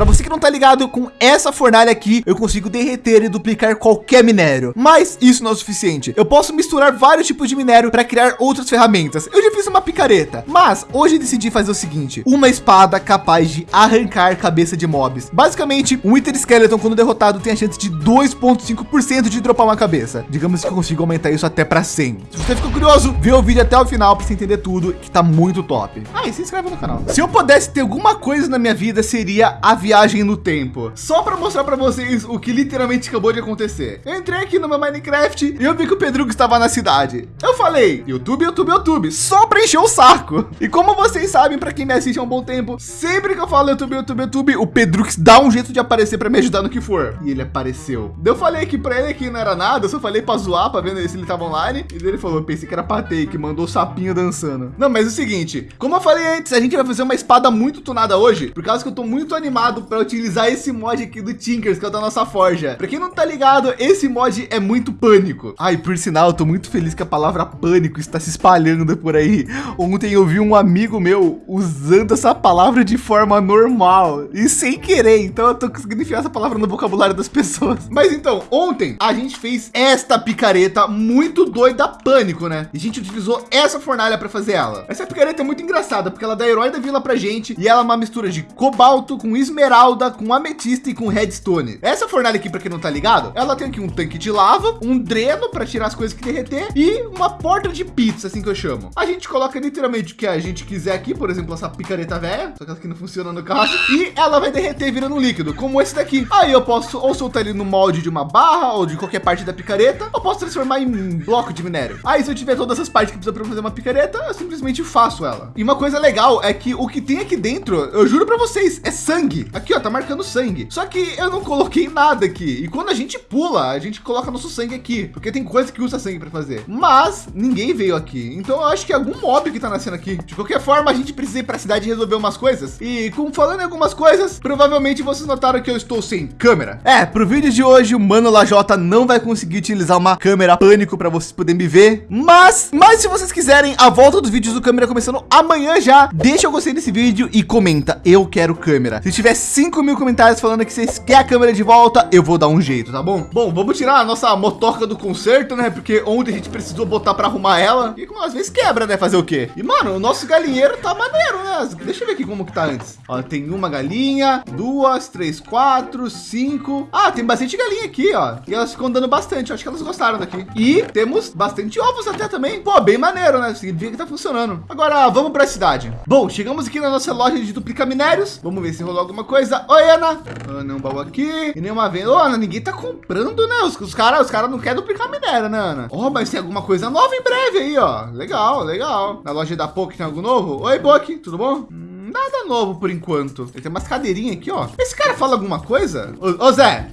Para você que não tá ligado com essa fornalha aqui, eu consigo derreter e duplicar qualquer minério. Mas isso não é o suficiente. Eu posso misturar vários tipos de minério para criar outras ferramentas. Eu já fiz uma picareta, mas hoje decidi fazer o seguinte: uma espada capaz de arrancar cabeça de mobs. Basicamente, um Wither Skeleton quando derrotado tem a chance de 2.5% de dropar uma cabeça. Digamos que eu consigo aumentar isso até para 100. Se você ficou curioso, vê o vídeo até o final para você entender tudo, que tá muito top. Ah, e se inscreve no canal. Se eu pudesse ter alguma coisa na minha vida, seria a viagem no tempo. Só para mostrar para vocês o que literalmente acabou de acontecer. Eu entrei aqui no meu Minecraft e eu vi que o Pedrugo estava na cidade. Eu falei, YouTube, YouTube, YouTube, só para encher o saco. E como vocês sabem, para quem me assiste há um bom tempo, sempre que eu falo YouTube, YouTube, YouTube, o Pedrux dá um jeito de aparecer para me ajudar no que for. E ele apareceu. Eu falei que para ele que não era nada, eu só falei para zoar, para ver se ele tava online. E ele falou, pensei que era para que mandou o sapinho dançando. Não, mas é o seguinte, como eu falei antes, a gente vai fazer uma espada muito tunada hoje, por causa que eu tô muito animado para utilizar esse mod aqui do Tinkers, que é o da nossa forja. Para quem não tá ligado, esse mod é muito pânico. Ai, por sinal, tô muito feliz que a palavra pânico está se espalhando por aí. Ontem eu vi um amigo meu usando essa palavra de forma normal e sem querer. Então eu tô conseguindo enfiar essa palavra no vocabulário das pessoas. Mas então, ontem a gente fez esta picareta muito doida pânico, né? E a gente utilizou essa fornalha para fazer ela. Essa picareta é muito engraçada porque ela dá herói da vila pra gente e ela é uma mistura de cobalto com esmeralda, com ametista e com redstone. Essa fornalha aqui, para quem não tá ligado, ela tem aqui um tanque de lava, um dreno para tirar as coisas que derreter e uma porta de pizza, assim que eu chamo. A gente coloca literalmente o que a gente quiser aqui, por exemplo, essa picareta velha, só que ela aqui não funciona no caso, e ela vai derreter virando um líquido, como esse daqui. Aí eu posso ou soltar ele no molde de uma barra ou de qualquer parte da picareta, ou posso transformar em bloco de minério. Aí se eu tiver todas essas partes que precisa para fazer uma picareta, eu simplesmente faço ela. E uma coisa legal é que o que tem aqui dentro, eu juro para vocês, é sangue. Aqui, ó, tá marcando sangue. Só que eu não coloquei nada aqui. E quando a gente pula, a gente coloca nosso sangue aqui, porque tem coisa que usa sangue para fazer. Mas ninguém veio aqui. Então eu acho que é algum mob que tá nascendo aqui. De qualquer forma, a gente precisa ir para a cidade resolver umas coisas. E como falando em algumas coisas, provavelmente vocês notaram que eu estou sem câmera. É, pro vídeo de hoje, o Mano Lajota não vai conseguir utilizar uma câmera pânico para vocês poderem me ver. Mas, mas se vocês quiserem a volta dos vídeos do câmera começando amanhã já, deixa o gostei desse vídeo e comenta, eu quero câmera. Se tiver 5 mil comentários falando que vocês querem a câmera de volta, eu vou dar um jeito, tá bom? Bom, vamos tirar a nossa motoca do conserto, né? Porque ontem a gente precisou botar para arrumar ela e às vezes quebra, né? Fazer o quê? E mano, o nosso galinheiro tá maneiro, né? Deixa eu ver aqui como que tá antes. Ó, tem uma galinha, duas, três, quatro, cinco. Ah, tem bastante galinha aqui, ó. E elas ficam dando bastante. Acho que elas gostaram daqui. E temos bastante ovos até também. Pô, bem maneiro, né? Significa que tá funcionando. Agora vamos para a cidade. Bom, chegamos aqui na nossa loja de duplicar minérios. Vamos ver se rolou alguma coisa. Oi, Ana. Ana, um baú aqui. E nenhuma venda. Ô, Ana, ninguém tá comprando, né? Os, os caras os cara não querem duplicar minério, né, Ana? Ó, oh, mas tem alguma coisa nova em breve aí, ó. Legal, legal. Na loja da POC tem algo novo? Oi, POC, tudo bom? Hum. Nada novo por enquanto. Tem umas cadeirinhas aqui, ó. Esse cara fala alguma coisa? Ô, ô Zé.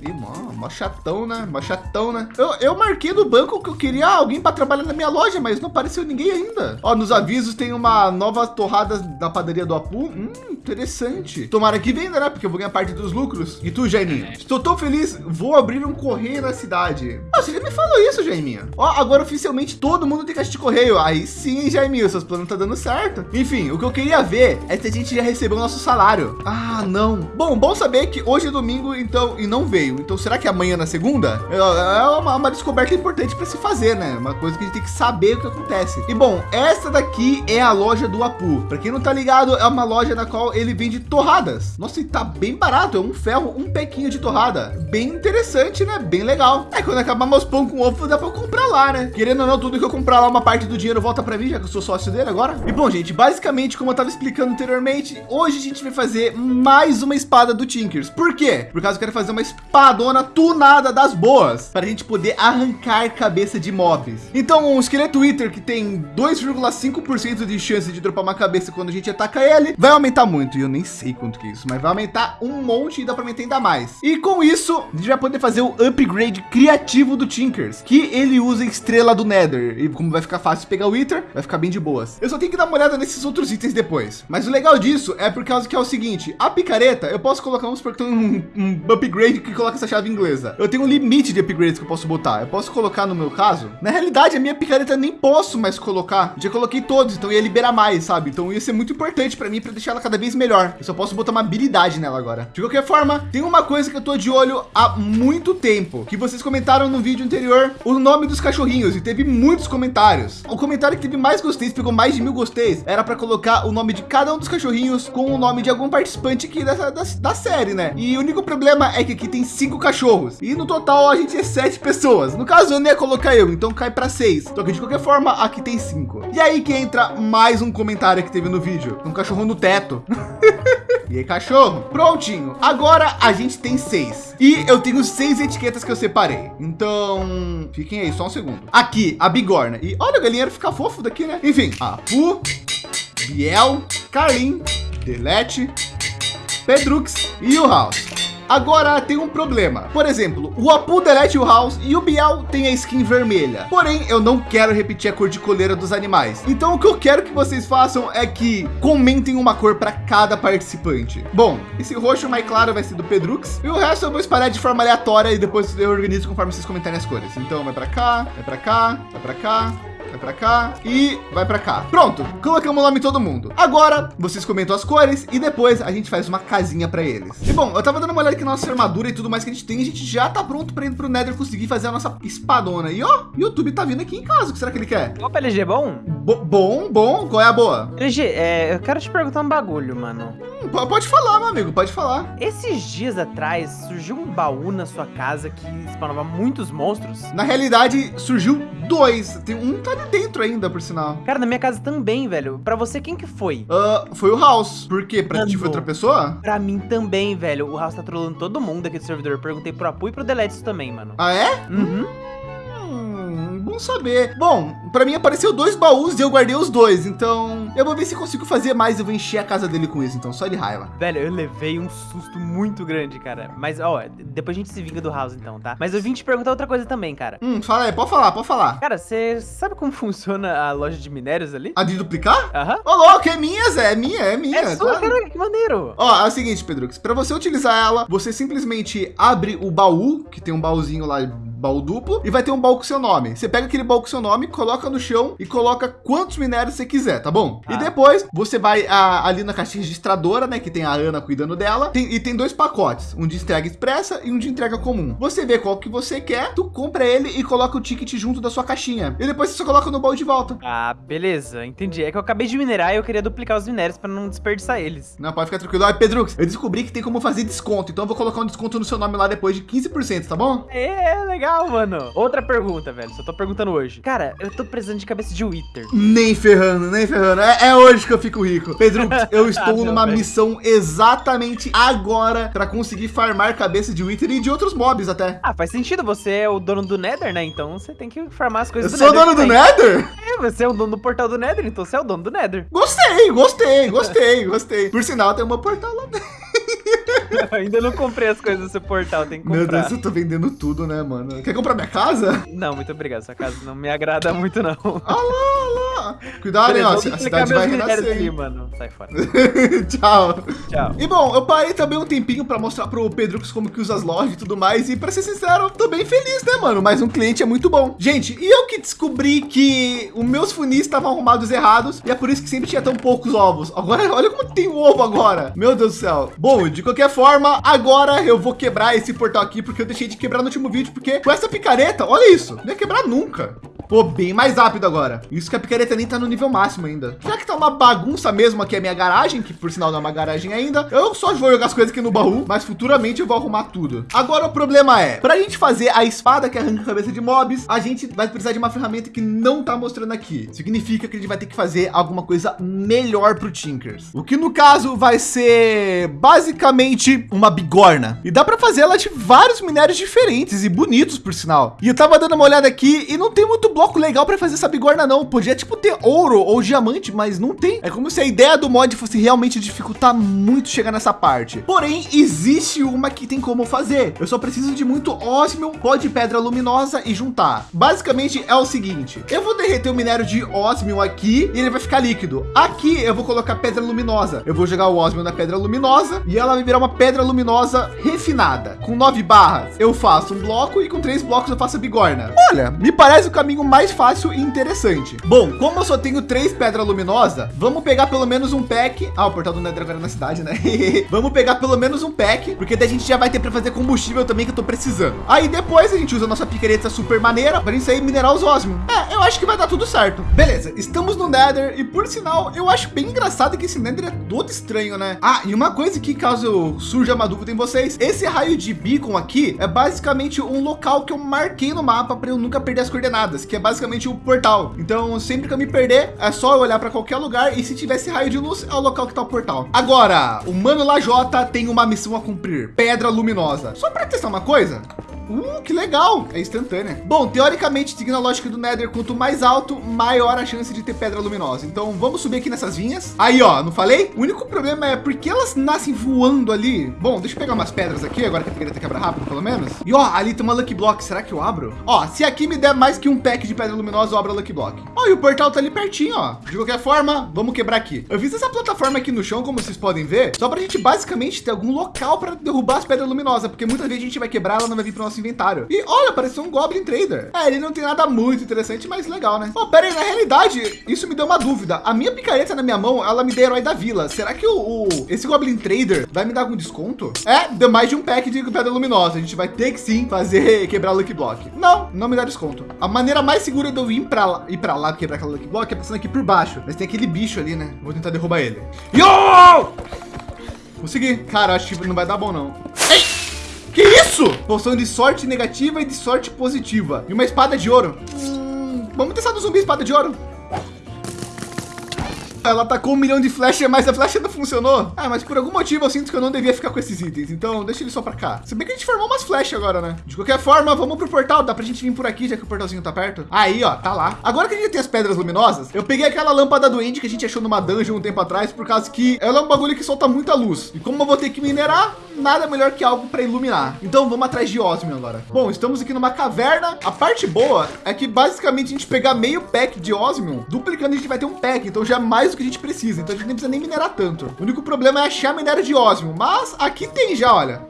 Mó chatão, né? Mó chatão, né? Eu, eu marquei no banco que eu queria alguém para trabalhar na minha loja, mas não apareceu ninguém ainda. Ó, nos avisos tem uma nova torrada da padaria do Apu. Hum, interessante. Tomara que venda, né? Porque eu vou ganhar parte dos lucros. E tu, Jaiminho? Estou tão feliz. Vou abrir um correio na cidade. Ah, você já me falou isso, Jaiminho. Ó, agora oficialmente todo mundo tem caixa de correio. Aí sim, Jaiminho, seus planos tá dando certo. Enfim, o que eu queria ver é se a gente gente já recebeu o nosso salário. Ah, não. Bom, bom saber que hoje é domingo, então, e não veio. Então, será que amanhã na segunda? É uma, uma descoberta importante para se fazer, né? Uma coisa que a gente tem que saber o que acontece. E bom, essa daqui é a loja do Apu. Para quem não tá ligado, é uma loja na qual ele vende torradas. Nossa, e tá bem barato. É um ferro, um pequinho de torrada. Bem interessante, né? Bem legal. É quando acabar meus pão com ovo, dá para comprar lá, né? Querendo ou não, tudo que eu comprar lá, uma parte do dinheiro volta para mim, já que eu sou sócio dele agora. E bom, gente, basicamente, como eu tava explicando anteriormente, hoje a gente vai fazer mais uma espada do Tinkers. Por quê? Por causa que eu quero fazer uma espadona tunada das boas para a gente poder arrancar cabeça de mobs. Então, um esqueleto Wither que tem 2,5% de chance de dropar uma cabeça quando a gente ataca ele, vai aumentar muito. E eu nem sei quanto que é isso, mas vai aumentar um monte e dá para aumentar ainda mais. E com isso, a gente vai poder fazer o upgrade criativo do Tinkers, que ele usa estrela do Nether. E como vai ficar fácil pegar o Wither, vai ficar bem de boas. Eu só tenho que dar uma olhada nesses outros itens depois. Mas o legal disso é por causa que é o seguinte, a picareta, eu posso colocar, vamos supor que tem um, um upgrade que coloca essa chave inglesa. Eu tenho um limite de upgrades que eu posso botar. Eu posso colocar no meu caso. Na realidade, a minha picareta nem posso mais colocar. Já coloquei todos, então ia liberar mais, sabe? Então ia ser muito importante para mim para deixar ela cada vez melhor. Eu só posso botar uma habilidade nela agora. De qualquer forma, tem uma coisa que eu tô de olho há muito tempo, que vocês comentaram no vídeo anterior, o nome dos cachorrinhos e teve muitos comentários. O comentário que teve mais gostei, pegou mais de mil gostei, era para colocar o nome de cada um dos cachorrinhos com o nome de algum participante aqui dessa, da, da série, né? E o único problema é que aqui tem cinco cachorros e no total a gente é sete pessoas. No caso, eu nem ia colocar eu, então cai para seis. Só que de qualquer forma, aqui tem cinco. E aí que entra mais um comentário que teve no vídeo, um cachorro no teto. E aí, cachorro? Prontinho. Agora a gente tem seis. E eu tenho seis etiquetas que eu separei. Então, fiquem aí só um segundo. Aqui, a bigorna. E olha, o galinheiro fica fofo daqui, né? Enfim, a Pu, Biel, Carlin, Delete, Pedrux e o House. Agora tem um problema. Por exemplo, o Apu delete o House e o Biel tem a skin vermelha. Porém, eu não quero repetir a cor de coleira dos animais. Então o que eu quero que vocês façam é que comentem uma cor para cada participante. Bom, esse roxo mais claro vai ser do Pedrux e o resto eu vou espalhar de forma aleatória e depois eu organizo conforme vocês comentarem as cores. Então vai para cá, vai para cá, vai para cá, vai para cá e vai para cá. Pronto, colocamos o nome todo mundo. Agora vocês comentam as cores e depois a gente faz uma casinha para eles. E bom, eu tava dando uma olhada aqui na nossa armadura e tudo mais que a gente tem. A gente já tá pronto para ir pro Nether conseguir fazer a nossa espadona. E ó, o YouTube tá vindo aqui em casa. O que será que ele quer? Opa, LG, bom? Bo bom, bom. Qual é a boa? LG, é, eu quero te perguntar um bagulho, mano. Pode falar, meu amigo, pode falar. Esses dias atrás surgiu um baú na sua casa que spawnava muitos monstros. Na realidade, surgiu dois. Tem um tá ali dentro ainda, por sinal. Cara, na minha casa também, velho. Pra você, quem que foi? Uh, foi o House. Por quê? Pra ti foi outra pessoa? Pra mim também, velho. O House tá trolando todo mundo aqui do servidor. Perguntei pro Apu e pro Deletes também, mano. Ah, é? Uhum. Saber. Bom, para mim apareceu dois baús e eu guardei os dois. Então eu vou ver se consigo fazer mais. Eu vou encher a casa dele com isso. Então só de raiva. Velho, eu levei um susto muito grande, cara. Mas, ó, depois a gente se vinga do House, então, tá? Mas eu vim te perguntar outra coisa também, cara. Hum, fala aí, pode falar, pode falar. Cara, você sabe como funciona a loja de minérios ali? A de duplicar? Aham. Ô, louco, é minha, Zé. É minha, é minha. É sua, claro. cara, que maneiro. Ó, é o seguinte, Pedrux, para você utilizar ela, você simplesmente abre o baú, que tem um baúzinho lá, baú duplo, e vai ter um baú com seu nome. Você pega aquele baú com seu nome, coloca no chão e coloca quantos minérios você quiser, tá bom? Ah. E depois você vai a, ali na caixa registradora, né, que tem a Ana cuidando dela, tem, e tem dois pacotes, um de entrega expressa e um de entrega comum. Você vê qual que você quer, tu compra ele e coloca o ticket junto da sua caixinha. E depois você só coloca no baú de volta. Ah, beleza, entendi. É que eu acabei de minerar e eu queria duplicar os minérios para não desperdiçar eles. Não, pode ficar tranquilo. Ai, Pedrux, eu descobri que tem como fazer desconto, então eu vou colocar um desconto no seu nome lá depois de 15%, tá bom? É, legal, mano. Outra pergunta, velho. Só tô perguntando hoje. Cara, eu tô precisando de cabeça de Wither. Nem ferrando, nem ferrando. É, é hoje que eu fico rico. Pedro, eu estou Não, numa velho. missão exatamente agora para conseguir farmar cabeça de Wither e de outros mobs até. Ah, faz sentido. Você é o dono do Nether, né? Então você tem que farmar as Eu coisas sou o dono do. Nether? É, você é o dono do portal do Nether, então você é o dono do Nether. Gostei, gostei, gostei, gostei. Por sinal, tem uma portal lá dentro. Ainda não comprei as coisas seu portal, tem que Meu comprar. Deus, eu tô vendendo tudo, né, mano? Quer comprar minha casa? Não, muito obrigado. Sua casa não me agrada muito, não. Lá, ah lá. Cuidado, hein, Beleza, ó. vou A cidade vai renascer. hein? mano. Sai fora. Tchau. Tchau. E bom, eu parei também um tempinho para mostrar pro Pedrux como que usa as lojas e tudo mais. E para ser sincero, eu tô bem feliz, né, mano? Mas um cliente é muito bom. Gente, e eu que descobri que os meus funis estavam arrumados errados e é por isso que sempre tinha tão poucos ovos. Agora, olha como tem ovo agora. Meu Deus do céu. Bom, de qualquer forma, agora eu vou quebrar esse portal aqui porque eu deixei de quebrar no último vídeo porque com essa picareta, olha isso, não ia quebrar nunca. Pô, bem mais rápido agora. Isso que a picareta nem tá no nível máximo ainda. Já que tá uma bagunça mesmo aqui a minha garagem, que por sinal não é uma garagem ainda, eu só vou jogar as coisas aqui no baú, mas futuramente eu vou arrumar tudo. Agora o problema é, pra gente fazer a espada que arranca a cabeça de mobs, a gente vai precisar de uma ferramenta que não tá mostrando aqui. Significa que a gente vai ter que fazer alguma coisa melhor pro Tinkers. O que no caso vai ser basicamente uma bigorna. E dá pra fazer ela de vários minérios diferentes e bonitos, por sinal. E eu tava dando uma olhada aqui e não tem muito bloco legal para fazer essa bigorna não. Podia tipo ter ouro ou diamante, mas não tem. É como se a ideia do mod fosse realmente dificultar muito chegar nessa parte. Porém, existe uma que tem como fazer. Eu só preciso de muito ósmio, pó de pedra luminosa e juntar. Basicamente é o seguinte, eu vou derreter o minério de ósmio aqui e ele vai ficar líquido. Aqui eu vou colocar pedra luminosa. Eu vou jogar o ósmio na pedra luminosa e ela vai virar uma pedra luminosa refinada. Com nove barras eu faço um bloco e com três blocos eu faço a bigorna. Olha, me parece o caminho mais fácil e interessante. Bom, como eu só tenho três pedra luminosa, vamos pegar pelo menos um pack. Ah, o portal do Nether agora é na cidade, né? vamos pegar pelo menos um pack, porque daí a gente já vai ter para fazer combustível também que eu tô precisando. Aí depois a gente usa a nossa picareta super maneira para aí minerar os osmium. É, eu acho que vai dar tudo certo. Beleza, estamos no Nether e por sinal, eu acho bem engraçado que esse Nether é todo estranho, né? Ah, e uma coisa que surja uma dúvida em vocês, esse raio de beacon aqui é basicamente um local que eu marquei no mapa para eu nunca perder as coordenadas, que é basicamente o portal. Então, sempre que eu me perder, é só eu olhar para qualquer lugar e se tivesse raio de luz, é o local que tá o portal. Agora, o Mano Lajota tem uma missão a cumprir, Pedra Luminosa. Só para testar uma coisa, Uh, que legal! É instantânea. Bom, teoricamente, seguindo a lógica do Nether, quanto mais alto, maior a chance de ter pedra luminosa. Então, vamos subir aqui nessas vinhas. Aí, ó, não falei? O único problema é porque elas nascem voando ali. Bom, deixa eu pegar umas pedras aqui, agora que a picareta quebra rápido, pelo menos. E ó, ali tem uma Lucky Block. Será que eu abro? Ó, se aqui me der mais que um pack de pedra luminosa, eu abro a Lucky Block. Ó, e o portal tá ali pertinho, ó. De qualquer forma, vamos quebrar aqui. Eu fiz essa plataforma aqui no chão, como vocês podem ver, só para a gente basicamente ter algum local para derrubar as pedras luminosas, porque muitas vezes a gente vai quebrar, ela não vai vir para o nosso inventário. E olha, pareceu um Goblin Trader. É, ele não tem nada muito interessante, mas legal, né? Oh, pera aí, na realidade, isso me deu uma dúvida. A minha picareta na minha mão, ela me deu herói da vila. Será que o, o, esse Goblin Trader vai me dar algum desconto? É, deu mais de um pack de pedra luminosa. A gente vai ter que sim fazer quebrar o Lucky Block. Não, não me dá desconto. A maneira mais segura de eu ir para lá, ir para lá quebrar aquela Lucky Block é passando aqui por baixo. Mas tem aquele bicho ali, né? Vou tentar derrubar ele. Yo! Consegui. Cara, acho que não vai dar bom, não. Isso? Poção de sorte negativa e de sorte positiva. E uma espada de ouro. Hum, vamos testar no zumbi espada de ouro. Ela atacou um milhão de flechas, mas a flecha não funcionou. Ah, mas por algum motivo eu sinto que eu não devia ficar com esses itens. Então deixa ele só para cá. Se bem que a gente formou umas flechas agora, né? De qualquer forma, vamos pro portal. Dá pra gente vir por aqui, já que o portalzinho tá perto. Aí, ó, tá lá. Agora que a gente tem as pedras luminosas, eu peguei aquela lâmpada do End que a gente achou numa dungeon um tempo atrás, por causa que ela é um bagulho que solta muita luz. E como eu vou ter que minerar, nada melhor que algo para iluminar. Então vamos atrás de Osmium agora. Bom, estamos aqui numa caverna. A parte boa é que basicamente a gente pegar meio pack de Osmium, duplicando a gente vai ter um pack. Então já é mais que a gente precisa. Então a gente nem precisa nem minerar tanto. O único problema é achar minério de Osmium. Mas aqui tem já, olha.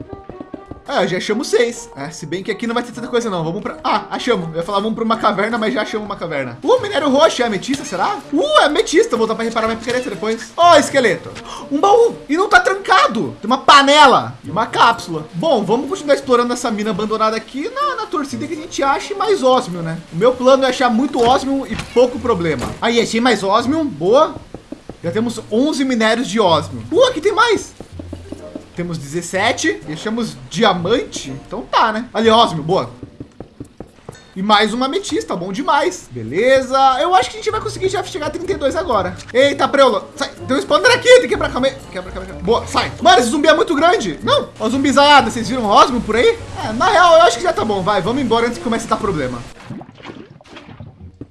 É, já achamos seis. É, se bem que aqui não vai ter tanta coisa não. Vamos para... Ah, achamos. Eu ia falar vamos para uma caverna, mas já achamos uma caverna. Uh, minério roxo. É ametista, será? Uh, é ametista. Vou voltar para reparar minha picareta depois. Ó, oh, esqueleto. Um baú. E não tá trancado. Tem uma panela e uma cápsula. Bom, vamos continuar explorando essa mina abandonada aqui na, na torcida que a gente ache mais ósmio, né? O meu plano é achar muito ósmio e pouco problema. Aí, achei mais ósmio. Boa. Já temos 11 minérios de ósmio. Uh, aqui tem mais. Temos 17. Deixamos diamante. Então tá, né? Ali, ósmio, boa. E mais uma ametista, bom demais. Beleza. Eu acho que a gente vai conseguir já chegar a 32 agora. Eita, preula. Sai. Tem um spawner aqui. Tem que quebrar. Calma aí. Quebra, quebra, quebra. Boa, sai. Mano, esse zumbi é muito grande. Não. Ó, zumbizada. Vocês viram Osmo por aí? É, na real, eu acho que já tá bom. Vai, vamos embora antes que comece a dar problema.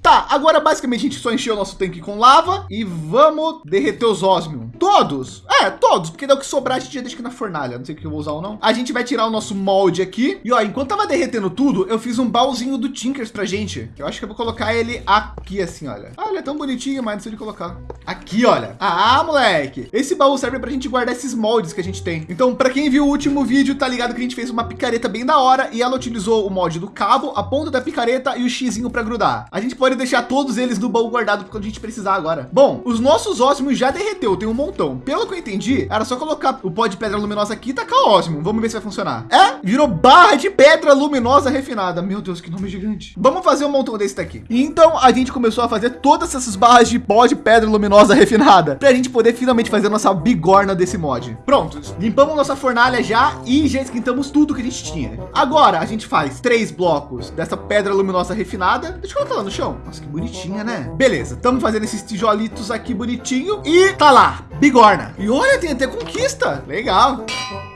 Tá, agora basicamente a gente só encheu o nosso tanque com lava e vamos derreter os ósmios. Todos? É, todos, porque o que sobrar a gente deixa aqui na fornalha. Não sei o que eu vou usar ou não. A gente vai tirar o nosso molde aqui. E ó, enquanto tava derretendo tudo, eu fiz um baúzinho do Tinkers pra gente. Eu acho que eu vou colocar ele aqui assim, olha. Ah, ele é tão bonitinho, mas não sei de colocar. Aqui, olha. Ah, moleque. Esse baú serve pra gente guardar esses moldes que a gente tem. Então, pra quem viu o último vídeo, tá ligado que a gente fez uma picareta bem da hora e ela utilizou o molde do cabo, a ponta da picareta e o xizinho para grudar. A gente pode deixar todos eles no baú guardado quando a gente precisar agora. Bom, os nossos ósmos já derreteu, tem um montão. Pelo que eu entendi, era só colocar o pó de pedra luminosa aqui e tacar ósmio. Vamos ver se vai funcionar. É, virou barra de pedra luminosa refinada. Meu Deus, que nome gigante. Vamos fazer um montão desse daqui. Então a gente começou a fazer todas essas barras de pó de pedra luminosa refinada para a gente poder finalmente fazer nossa bigorna desse mod. Prontos, limpamos nossa fornalha já e já esquentamos tudo que a gente tinha. Agora a gente faz três blocos dessa pedra luminosa refinada. Deixa eu colocar lá no chão. Nossa, que bonitinha, né? Beleza, estamos fazendo esses tijolitos aqui bonitinho e tá lá, bigorna. E olha, tem até conquista. Legal.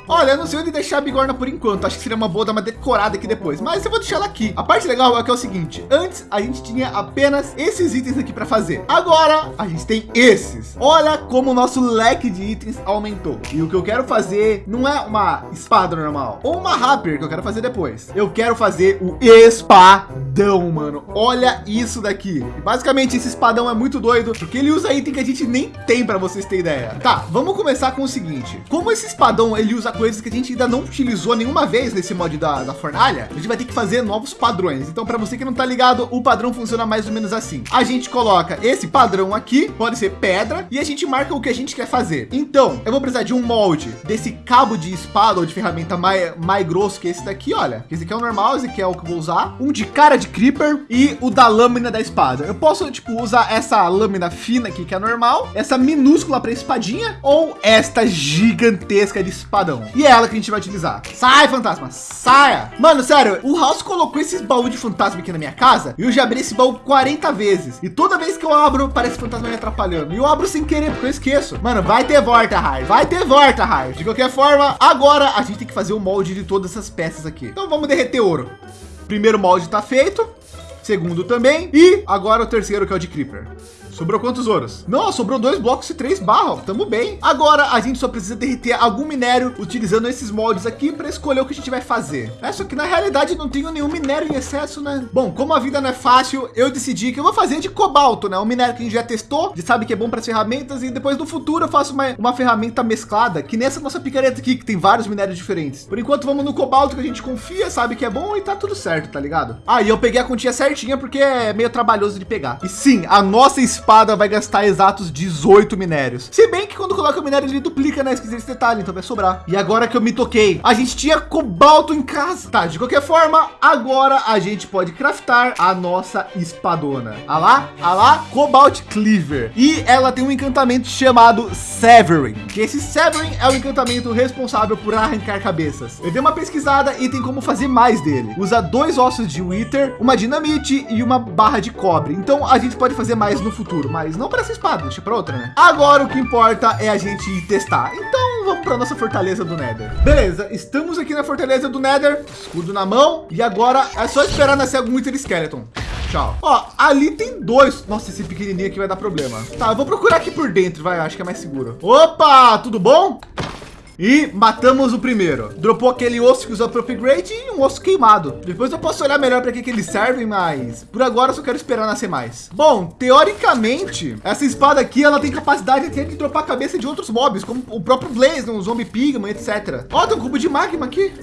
Olha, eu não sei onde deixar a bigorna por enquanto. Acho que seria uma boa dar uma decorada aqui depois. Mas eu vou deixar ela aqui. A parte legal é que é o seguinte. Antes a gente tinha apenas esses itens aqui para fazer. Agora a gente tem esses. Olha como o nosso leque de itens aumentou. E o que eu quero fazer não é uma espada normal. Ou uma rapier que eu quero fazer depois. Eu quero fazer o espadão, mano. Olha isso daqui. Basicamente esse espadão é muito doido. Porque ele usa item que a gente nem tem para vocês terem ideia. Tá, vamos começar com o seguinte. Como esse espadão ele usa coisas que a gente ainda não utilizou nenhuma vez nesse mod da, da fornalha. A gente vai ter que fazer novos padrões. Então, para você que não tá ligado, o padrão funciona mais ou menos assim. A gente coloca esse padrão aqui, pode ser pedra, e a gente marca o que a gente quer fazer. Então, eu vou precisar de um molde desse cabo de espada ou de ferramenta mais, mais grosso que esse daqui, olha. Esse aqui é o normal, esse aqui é o que eu vou usar. Um de cara de creeper e o da lâmina da espada. Eu posso, tipo, usar essa lâmina fina aqui, que é normal, essa minúscula para espadinha, ou esta gigantesca de espadão. E é ela que a gente vai utilizar. Sai, fantasma, saia. Mano, sério, o House colocou esses baús de fantasma aqui na minha casa e eu já abri esse baú 40 vezes. E toda vez que eu abro, parece fantasma me atrapalhando. E eu abro sem querer, porque eu esqueço. Mano, vai ter volta, Raio. Vai ter volta, Raio. De qualquer forma, agora a gente tem que fazer o molde de todas essas peças aqui. Então vamos derreter ouro. Primeiro molde está feito. Segundo também. E agora o terceiro, que é o de Creeper. Sobrou quantos ouros? Não, sobrou dois blocos e três barras. Tamo bem. Agora a gente só precisa derreter algum minério utilizando esses moldes aqui para escolher o que a gente vai fazer. É só que na realidade não tenho nenhum minério em excesso, né? Bom, como a vida não é fácil, eu decidi que eu vou fazer de cobalto, né? Um minério que a gente já testou, já sabe que é bom para as ferramentas e depois no futuro eu faço uma, uma ferramenta mesclada, que nessa nossa picareta aqui, que tem vários minérios diferentes. Por enquanto vamos no cobalto que a gente confia, sabe que é bom e tá tudo certo, tá ligado? Aí ah, eu peguei a continha certinha porque é meio trabalhoso de pegar. E sim, a nossa espada espada vai gastar exatos 18 minérios. Se bem que quando coloca o minério ele duplica, né? Esqueci esse detalhe, então vai sobrar. E agora que eu me toquei, a gente tinha cobalto em casa. Tá, de qualquer forma, agora a gente pode craftar a nossa espadona. Ah lá, ah lá, Cobalt Cleaver. E ela tem um encantamento chamado Severing. Que esse Severing é o encantamento responsável por arrancar cabeças. Eu dei uma pesquisada e tem como fazer mais dele. Usa dois ossos de Wither, uma dinamite e uma barra de cobre. Então a gente pode fazer mais no futuro futuro, mas não para essa espada, deixa para outra, né? Agora o que importa é a gente testar. Então vamos para nossa fortaleza do Nether. Beleza, estamos aqui na fortaleza do Nether, escudo na mão e agora é só esperar nascer algum Wither Skeleton. Tchau. Ó, ali tem dois. Nossa, esse pequenininho aqui vai dar problema. Tá, eu vou procurar aqui por dentro, vai, acho que é mais seguro. Opa, tudo bom? E matamos o primeiro. Dropou aquele osso que usou para upgrade e um osso queimado. Depois eu posso olhar melhor para que, que eles servem, mas por agora eu só quero esperar nascer mais. Bom, teoricamente, essa espada aqui ela tem capacidade até de dropar a cabeça de outros mobs, como o próprio Blaze, um zombie pigman, etc. Ó, tem um cubo de magma aqui.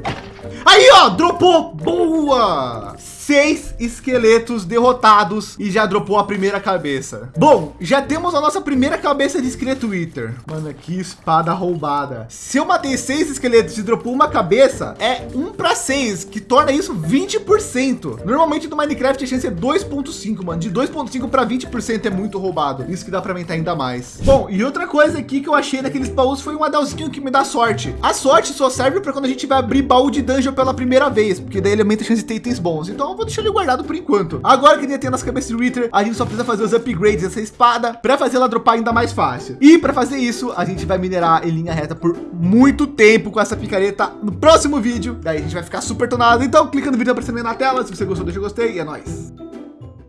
Aí, ó, dropou. Boa! Seis esqueletos derrotados e já dropou a primeira cabeça. Bom, já temos a nossa primeira cabeça de esqueleto Wither. Mano, que espada roubada. Se eu matei seis esqueletos e dropou uma cabeça, é um para seis, que torna isso 20%. Normalmente no Minecraft a chance é 2.5, mano. De 2.5 para 20% é muito roubado. Isso que dá para aumentar ainda mais. Bom, e outra coisa aqui que eu achei naqueles baús foi um adelzinho que me dá sorte. A sorte só serve para quando a gente vai abrir baú de dungeon pela primeira vez, porque daí ele aumenta a chance de ter itens bons. Então vou deixar ele guardado por enquanto. Agora que ele tem nas cabeças de Wither, a gente só precisa fazer os upgrades dessa espada para fazer ela dropar ainda mais fácil. E para fazer isso, a gente vai minerar em linha reta por muito tempo com essa picareta no próximo vídeo. Daí a gente vai ficar super tonado. Então clica no vídeo aparecendo aí na tela. Se você gostou, deixa o gostei e é nóis.